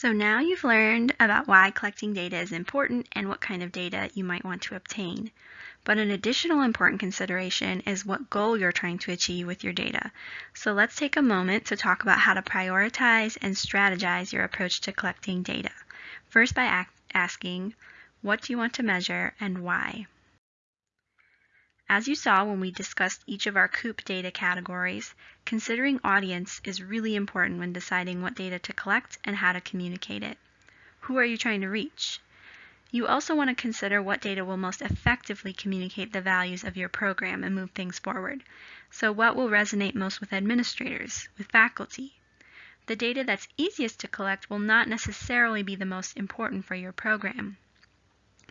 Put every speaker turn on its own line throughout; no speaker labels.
So now you've learned about why collecting data is important and what kind of data you might want to obtain. But an additional important consideration is what goal you're trying to achieve with your data. So let's take a moment to talk about how to prioritize and strategize your approach to collecting data. First by asking, what do you want to measure and why? As you saw when we discussed each of our COUP data categories, considering audience is really important when deciding what data to collect and how to communicate it. Who are you trying to reach? You also want to consider what data will most effectively communicate the values of your program and move things forward. So what will resonate most with administrators, with faculty? The data that's easiest to collect will not necessarily be the most important for your program.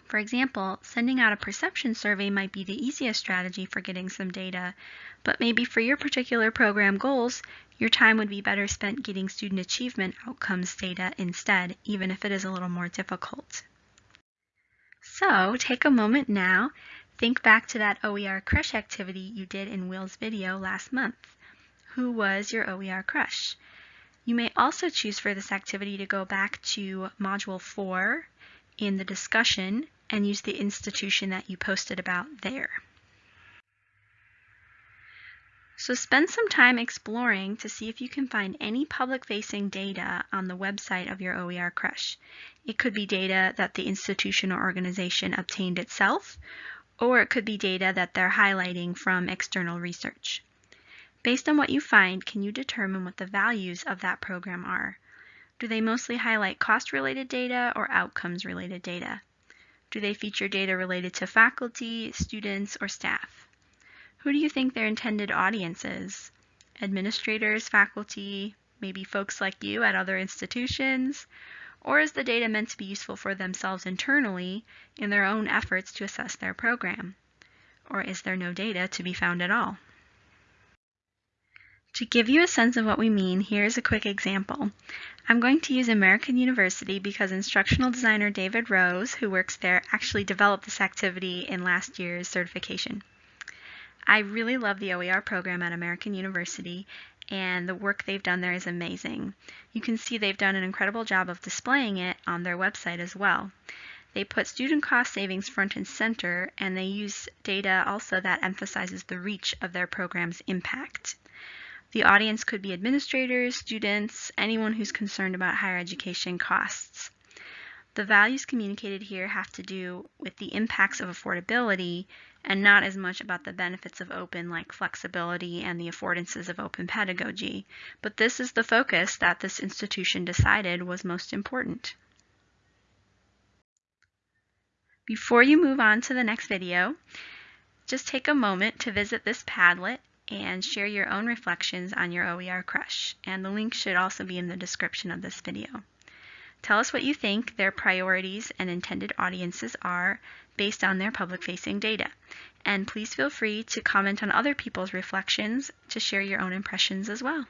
For example, sending out a perception survey might be the easiest strategy for getting some data, but maybe for your particular program goals, your time would be better spent getting student achievement outcomes data instead, even if it is a little more difficult. So take a moment now, think back to that OER crush activity you did in Will's video last month. Who was your OER crush? You may also choose for this activity to go back to Module 4 in the discussion and use the institution that you posted about there. So spend some time exploring to see if you can find any public-facing data on the website of your OER Crush. It could be data that the institution or organization obtained itself, or it could be data that they're highlighting from external research. Based on what you find, can you determine what the values of that program are? Do they mostly highlight cost-related data or outcomes-related data? Do they feature data related to faculty, students, or staff? Who do you think their intended audience is? Administrators, faculty, maybe folks like you at other institutions? Or is the data meant to be useful for themselves internally in their own efforts to assess their program? Or is there no data to be found at all? To give you a sense of what we mean, here's a quick example. I'm going to use American University because instructional designer David Rose, who works there, actually developed this activity in last year's certification. I really love the OER program at American University and the work they've done there is amazing. You can see they've done an incredible job of displaying it on their website as well. They put student cost savings front and center and they use data also that emphasizes the reach of their program's impact. The audience could be administrators, students, anyone who's concerned about higher education costs. The values communicated here have to do with the impacts of affordability and not as much about the benefits of open like flexibility and the affordances of open pedagogy. But this is the focus that this institution decided was most important. Before you move on to the next video, just take a moment to visit this Padlet and share your own reflections on your OER crush. And the link should also be in the description of this video. Tell us what you think their priorities and intended audiences are based on their public-facing data. And please feel free to comment on other people's reflections to share your own impressions as well.